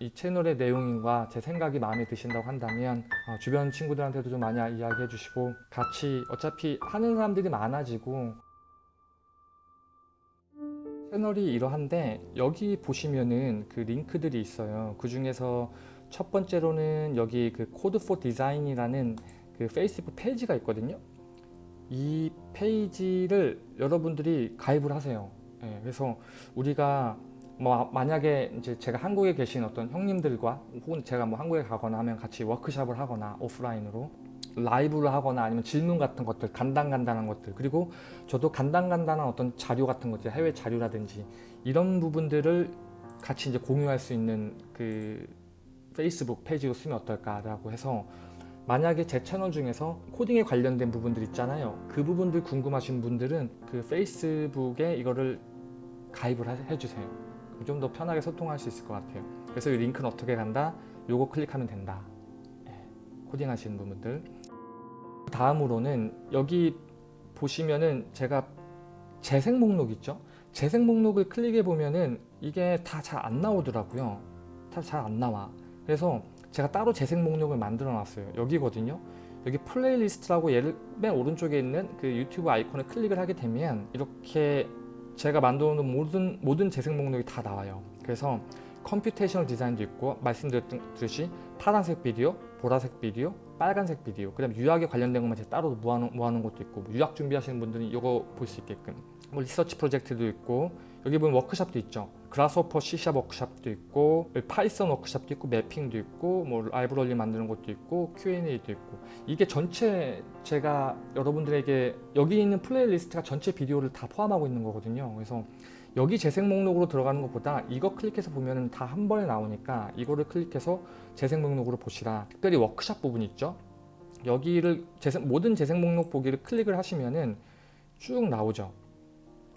이 채널의 내용과 제 생각이 마음에 드신다고 한다면 어, 주변 친구들한테도 좀 많이 이야기해 주시고 같이 어차피 하는 사람들이 많아지고. 채널이 이러한데 여기 보시면은 그 링크들이 있어요. 그 중에서 첫 번째로는 여기 그 Code for Design이라는 그 페이스북 페이지가 있거든요. 이 페이지를 여러분들이 가입을 하세요. 예, 그래서 우리가 뭐 만약에 이제 제가 한국에 계신 어떤 형님들과 혹은 제가 뭐 한국에 가거나 하면 같이 워크샵을 하거나 오프라인으로 라이브를 하거나 아니면 질문 같은 것들 간단간단한 것들 그리고 저도 간단간단한 어떤 자료 같은 것들 해외 자료라든지 이런 부분들을 같이 이제 공유할 수 있는 그 페이스북 페이지로 쓰면 어떨까라고 해서 만약에 제 채널 중에서 코딩에 관련된 부분들 있잖아요. 그 부분들 궁금하신 분들은 그 페이스북에 이거를 가입을 해주세요 좀 더 편하게 소통할 수 있을 것 같아요. 그래서 이 링크는 어떻게 간다? 요거 클릭하면 된다. 예, 코딩 하시는 분들. 다음으로는 여기 보시면은 제가 재생 목록 있죠? 재생 목록을 클릭해 보면은 이게 다 잘 안 나오더라고요. 다 잘 안 나와. 그래서 제가 따로 재생 목록을 만들어 놨어요. 여기거든요. 여기 playlist라고 얘를 맨 오른쪽에 있는 그 유튜브 아이콘을 클릭을 하게 되면 이렇게 제가 만들어 놓은 모든, 모든 재생 목록이 다 나와요. 그래서 computational design도 있고 말씀드렸듯이 파란색 비디오, 보라색 비디오, 빨간색 비디오 그 다음 유학에 관련된 것만 제가 따로 모아놓은, 모아놓은 것도 있고 뭐 유학 준비하시는 분들은 이거 볼 수 있게끔. 뭐 research project도 있고 여기 보면 워크샵도 있죠. 그라스호퍼 C샵 워크샵도 있고 Python 워크샵도 있고 mapping도 있고 뭐 library 만드는 것도 있고 Q&A도 있고. 이게 전체 제가 여러분들에게 여기 있는 playlist가 전체 비디오를 다 포함하고 있는 거거든요. 그래서 여기 재생 목록으로 들어가는 것보다 이거 클릭해서 보면 다 한 번에 나오니까 이거를 클릭해서 재생 목록으로 보시라. 특별히 워크샵 부분 있죠. 여기를 재생, 모든 재생 목록 보기를 클릭을 하시면은 쭉 나오죠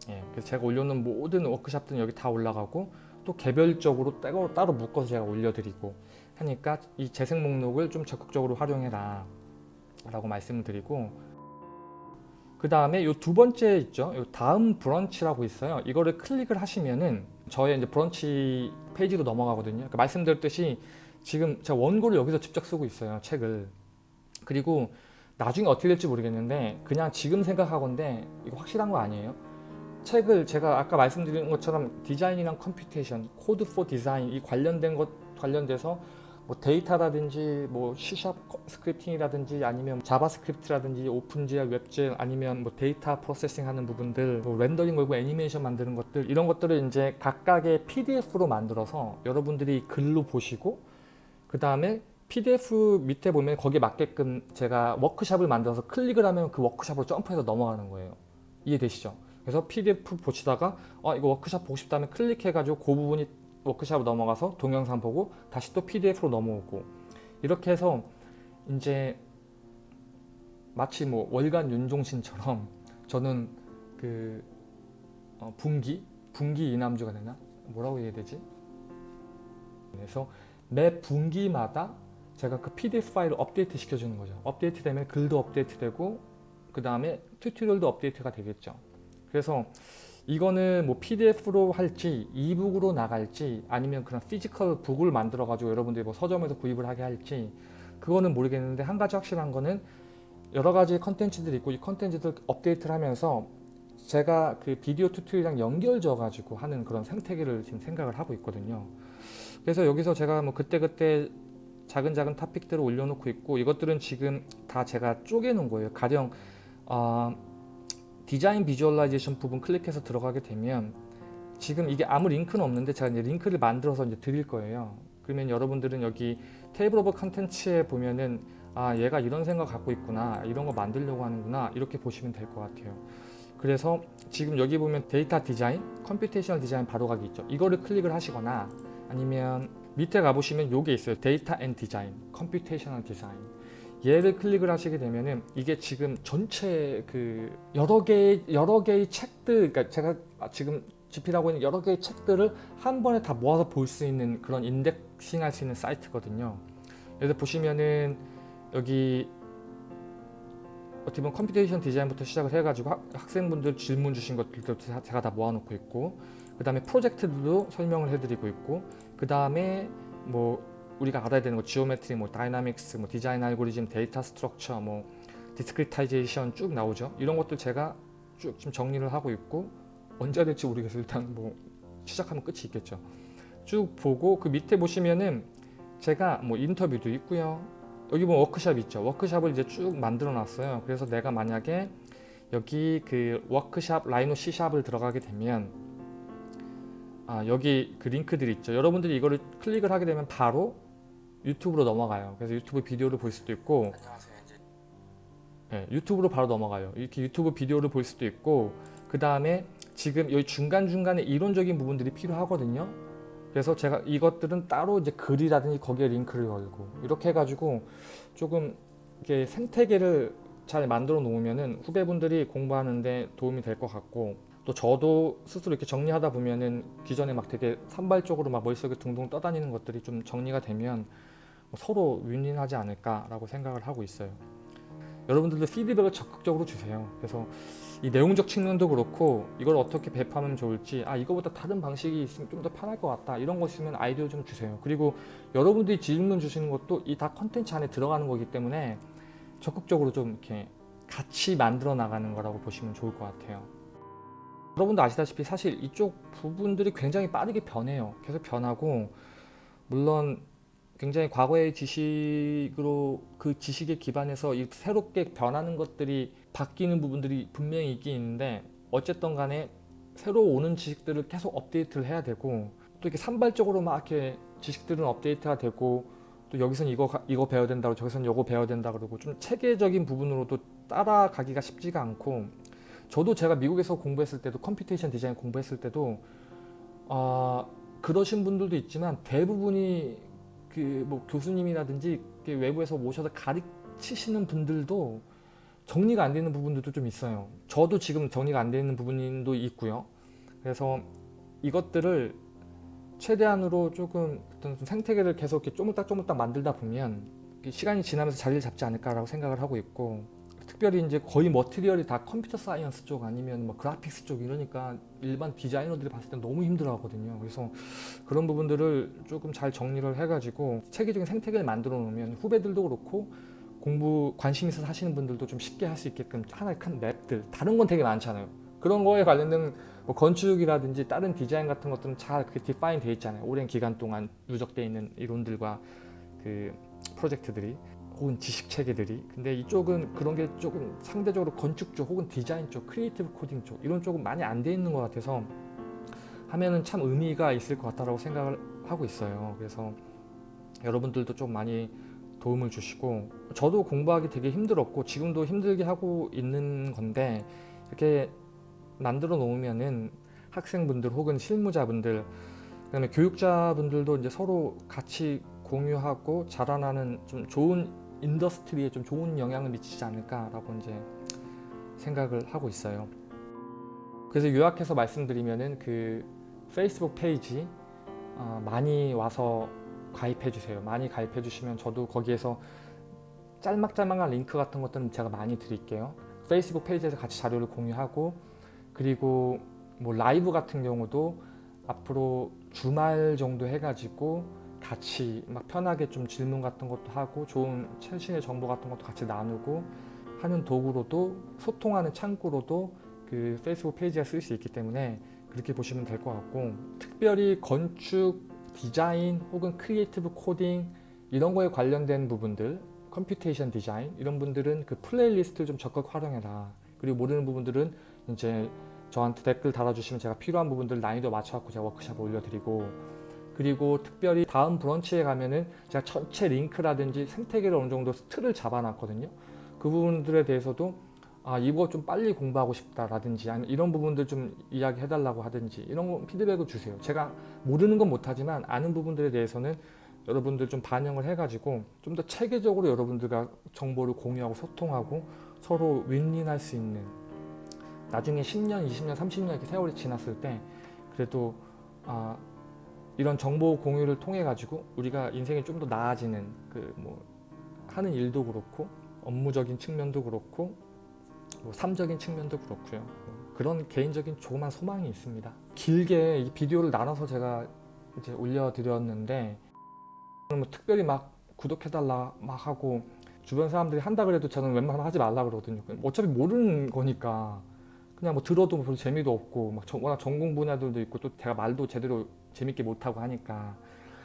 예, 그래서 제가 올려놓은 모든 워크샵들은 여기 다 올라가고 또 개별적으로 따로, 따로 묶어서 제가 올려드리고 하니까 이 재생 목록을 좀 적극적으로 활용해라 라고 말씀을 드리고 그 다음에 이 두 번째 있죠? 요 다음 브런치라고 있어요. 이거를 클릭을 하시면은 저의 이제 브런치 페이지로 넘어가거든요. 그러니까 말씀드렸듯이 지금 제가 원고를 여기서 직접 쓰고 있어요 책을. 그리고 나중에 어떻게 될지 모르겠는데 그냥 지금 생각하건데 이거 확실한 거 아니에요 책을 제가 아까 말씀드린 것처럼 디자인이랑 computation, Code for Design 이 관련된 것 관련돼서 뭐 데이터라든지 뭐 C샵 scripting이라든지 아니면 JavaScript라든지 OpenGL, WebGL 아니면 뭐 data processing 하는 부분들 뭐 rendering 걸고 애니메이션 만드는 것들 이런 것들을 이제 각각의 PDF로 만들어서 여러분들이 글로 보시고 그 다음에 PDF 밑에 보면 거기에 맞게끔 제가 워크샵을 만들어서 클릭을 하면 그 워크샵으로 점프해서 넘어가는 거예요 이해되시죠? 그래서 PDF 보시다가 어, 이거 워크샵 보고 싶다면 클릭해가지고 그 부분이 워크샵으로 넘어가서 동영상 보고 다시 또 PDF로 넘어오고 이렇게 해서 이제 마치 뭐 월간 윤종신처럼 저는 그 어, 분기? 분기 이남주가 되나? 뭐라고 해야 되지? 그래서 매 분기마다 제가 그 PDF 파일을 업데이트 시켜주는 거죠. 업데이트 되면 글도 업데이트 되고 그 다음에 tutorial도 업데이트가 되겠죠. 그래서 이거는 뭐 PDF로 할지 e-book으로 나갈지 아니면 그런 physical book을 만들어 가지고 여러분들이 뭐 서점에서 구입을 하게 할지 그거는 모르겠는데 한 가지 확실한 거는 여러 가지 컨텐츠들이 있고 이 컨텐츠들 업데이트를 하면서 제가 그 video tutorial이랑 연결 져가지고 하는 그런 생태계를 지금 생각을 하고 있거든요. 그래서 여기서 제가 뭐 그때그때 작은 작은 토픽들을 올려놓고 있고 이것들은 지금 다 제가 쪼개놓은 거예요. 가령 어, design visualization 부분 클릭해서 들어가게 되면 지금 이게 아무 링크는 없는데 제가 이제 링크를 만들어서 이제 드릴 거예요. 그러면 여러분들은 여기 table of contents에 보면은 아 얘가 이런 생각 갖고 있구나 이런 거 만들려고 하는구나 이렇게 보시면 될 것 같아요. 그래서 지금 여기 보면 data design, computational design 바로 가기 있죠. 이거를 클릭을 하시거나 아니면 밑에 가보시면 요게 있어요. data and design, computational design 얘를 클릭을 하시게 되면은 이게 지금 전체 그 여러 개 여러 개의 책들 그러니까 제가 지금 집필하고 있는 여러 개의 책들을 한 번에 다 모아서 볼 수 있는 그런 indexing 할 수 있는 사이트거든요. 그래서 보시면은 여기 어떻게 보면 computation design부터 시작을 해가지고 학생분들 질문 주신 것들도 제가 다 모아놓고 있고 그 다음에 프로젝트들도 설명을 해드리고 있고 그 다음에 뭐 우리가 알아야 되는 거 geometry, 뭐 dynamics, 뭐 design algorithm, data structure, 뭐 discretization 쭉 나오죠. 이런 것들 제가 쭉 지금 정리를 하고 있고 언제 될지 모르겠어요. 일단 뭐 시작하면 끝이 있겠죠. 쭉 보고 그 밑에 보시면은 제가 뭐 인터뷰도 있고요. 여기 보면 워크샵 있죠. 워크샵을 이제 쭉 만들어 놨어요. 그래서 내가 만약에 여기 그 워크샵 라이노 C샵을 들어가게 되면 아 여기 그 링크들이 있죠. 여러분들이 이거를 클릭을 하게 되면 바로 유튜브로 넘어가요. 그래서 유튜브 비디오를 볼 수도 있고 네, 유튜브로 바로 넘어가요. 이렇게 유튜브 비디오를 볼 수도 있고 그 다음에 지금 여기 중간중간에 이론적인 부분들이 필요하거든요. 그래서 제가 이것들은 따로 이제 글이라든지 거기에 링크를 걸고 이렇게 해가지고 조금 이렇게 생태계를 잘 만들어 놓으면은 후배분들이 공부하는데 도움이 될 것 같고 또 저도 스스로 이렇게 정리하다 보면은 기존에 막 되게 산발적으로 막 머릿속에 둥둥 떠다니는 것들이 좀 정리가 되면 뭐 서로 윈윈하지 않을까라고 생각을 하고 있어요. 여러분들도 피드백을 적극적으로 주세요. 그래서 이 내용적 측면도 그렇고 이걸 어떻게 배포하면 좋을지 아 이거보다 다른 방식이 있으면 좀 더 편할 것 같다 이런 거 있으면 아이디어 좀 주세요. 그리고 여러분들이 질문 주시는 것도 이 다 컨텐츠 안에 들어가는 거기 때문에 적극적으로 좀 이렇게 같이 만들어 나가는 거라고 보시면 좋을 것 같아요. 여러분도 아시다시피 사실 이쪽 부분들이 굉장히 빠르게 변해요. 계속 변하고 물론 굉장히 과거의 지식으로 그 지식에 기반해서 이 새롭게 변하는 것들이 바뀌는 부분들이 분명히 있긴 있는데 어쨌든 간에 새로 오는 지식들을 계속 업데이트를 해야 되고 또 이렇게 산발적으로 막 이렇게 지식들은 업데이트가 되고 또 여기선 이거 가- 이거 배워야 된다고 저기선 이거 배워야 된다 그러고 좀 체계적인 부분으로도 따라가기가 쉽지가 않고 저도 제가 미국에서 공부했을 때도 computation design 공부했을 때도 아 그러신 분들도 있지만 대부분이 그 뭐 교수님이라든지 외부에서 모셔서 가르치시는 분들도 정리가 안 되는 부분들도 좀 있어요. 저도 지금 정리가 안 되는 부분도 있고요. 그래서 이것들을 최대한으로 조금 어떤 좀 생태계를 계속 이렇게 쪼물딱 쪼물딱 만들다 보면 시간이 지나면서 자리를 잡지 않을까라고 생각을 하고 있고 특별히 이제 거의 material이 다 computer science 쪽 아니면 뭐 graphics 쪽 이러니까 일반 디자이너들이 봤을 때 너무 힘들어 하거든요. 그래서 그런 부분들을 조금 잘 정리를 해가지고 체계적인 생태계를 만들어 놓으면 후배들도 그렇고 공부 관심 있어서 하시는 분들도 좀 쉽게 할 수 있게끔 하나의 큰 map들 다른 건 되게 많잖아요. 그런 거에 관련된 뭐 건축이라든지 다른 디자인 같은 것들은 잘 그게 define 돼 있잖아요. 오랜 기간 동안 누적돼 있는 이론들과 그 프로젝트들이 혹은 지식 체계들이. 근데 이쪽은 그런 게 조금 상대적으로 건축 쪽 혹은 디자인 쪽 creative coding 쪽 이런 쪽은 많이 안 돼 있는 것 같아서 하면은 참 의미가 있을 것 같다라고 생각을 하고 있어요. 그래서 여러분들도 좀 많이 도움을 주시고 저도 공부하기 되게 힘들었고 지금도 힘들게 하고 있는 건데 이렇게 만들어 놓으면은 학생분들 혹은 실무자분들 그다음에 교육자분들도 이제 서로 같이 공유하고 자라나는 좀 좋은 인더스트리에 좀 좋은 영향을 미치지 않을까라고 이제 생각을 하고 있어요. 그래서 요약해서 말씀드리면은 그 페이스북 페이지 어, 많이 와서 가입해 주세요. 많이 가입해 주시면 저도 거기에서 짤막짤막한 링크 같은 것들은 제가 많이 드릴게요. 페이스북 페이지에서 같이 자료를 공유하고 그리고 뭐 라이브 같은 경우도 앞으로 주말 정도 해가지고 같이 막 편하게 좀 질문 같은 것도 하고 좋은 최신의 정보 같은 것도 같이 나누고 하는 도구로도 소통하는 창구로도 그 페이스북 페이지가 쓸 수 있기 때문에 그렇게 보시면 될 것 같고 특별히 건축, 디자인 혹은 creative coding 이런 거에 관련된 부분들 computation design 이런 분들은 그 playlist를 좀 적극 활용해라. 그리고 모르는 부분들은 이제 저한테 댓글 달아주시면 제가 필요한 부분들 난이도 맞춰갖고 제가 워크샵을 올려드리고 그리고 특별히 다음 브런치에 가면은 제가 전체 링크라든지 생태계를 어느 정도 틀을 잡아놨거든요. 그 부분들에 대해서도 아 이거 좀 빨리 공부하고 싶다라든지 아니면 이런 부분들 좀 이야기해달라고 하든지 이런 거 피드백을 주세요. 제가 모르는 건 못하지만 아는 부분들에 대해서는 여러분들 좀 반영을 해가지고 좀 더 체계적으로 여러분들과 정보를 공유하고 소통하고 서로 윈윈할 수 있는 나중에 10년, 20년, 30년 이렇게 세월이 지났을 때 그래도 아, 이런 정보 공유를 통해 가지고 우리가 인생이 좀 더 나아지는 그 뭐 하는 일도 그렇고 업무적인 측면도 그렇고 뭐 삶적인 측면도 그렇고요. 뭐 그런 개인적인 조그만 소망이 있습니다. 길게 이 비디오를 나눠서 제가 이제 올려드렸는데 뭐 특별히 막 구독해달라 막 하고 주변 사람들이 한다 그래도 저는 웬만하면 하지 말라 그러거든요. 어차피 모르는 거니까 그냥 뭐 들어도 별로 재미도 없고 막 전- 워낙 전공 분야들도 있고 또 제가 말도 제대로 재밌게 못하고 하니까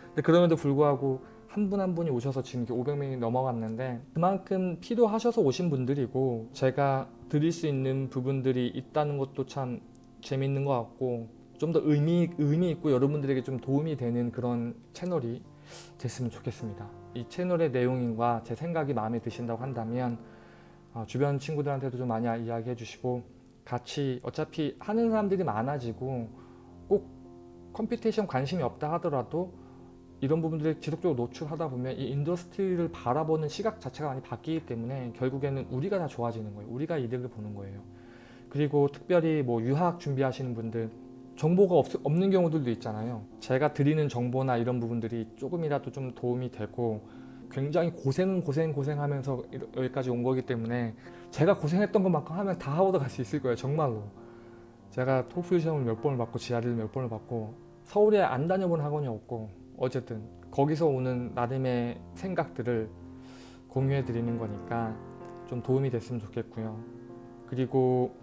근데 그럼에도 불구하고 한분한 분이 오셔서 지금 이렇게 500명이 넘어갔는데 그만큼 필요하셔서 오신 분들이고 제가 드릴 수 있는 부분들이 있다는 것도 참 재밌는 것 같고 좀 더 의미 의미 있고 여러분들에게 좀 도움이 되는 그런 채널이 됐으면 좋겠습니다. 이 채널의 내용과 제 생각이 마음에 드신다고 한다면 어, 주변 친구들한테도 좀 많이 이야기해 주시고 같이 어차피 하는 사람들이 많아지고 꼭 computation 관심이 없다 하더라도 이런 부분들을 지속적으로 노출하다 보면 이 industry를 바라보는 시각 자체가 많이 바뀌기 때문에 결국에는 우리가 다 좋아지는 거예요. 우리가 이득을 보는 거예요. 그리고 특별히 뭐 유학 준비하시는 분들 정보가 없, 없는 경우들도 있잖아요. 제가 드리는 정보나 이런 부분들이 조금이라도 좀 도움이 되고 굉장히 고생 고생 고생하면서 여기까지 온 거기 때문에 제가 고생했던 것만큼 하면 다 하고 갈수 있을 거예요. 정말로. 제가 토플 시험을 몇 번을 받고 지하리를 몇 번을 받고 서울에 안 다녀본 학원이 없고 어쨌든 거기서 오는 나름의 생각들을 공유해 드리는 거니까 좀 도움이 됐으면 좋겠고요. 그리고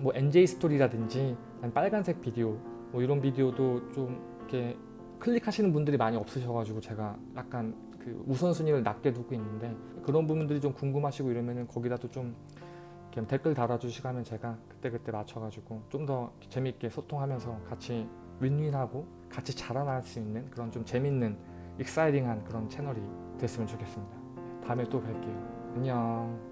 뭐 NJ 스토리라든지 빨간색 비디오 뭐 이런 비디오도 좀 이렇게 클릭하시는 분들이 많이 없으셔가지고 제가 약간 그 우선순위를 낮게 두고 있는데 그런 부분들이 좀 궁금하시고 이러면은 거기다도 좀 이렇게 댓글 달아주시고 하면 제가 그때그때 맞춰가지고 좀 더 재밌게 소통하면서 같이 윈윈하고 같이 자라날 수 있는 그런 좀 재밌는 익사이딩한 그런 채널이 됐으면 좋겠습니다. 다음에 또 뵐게요. 안녕.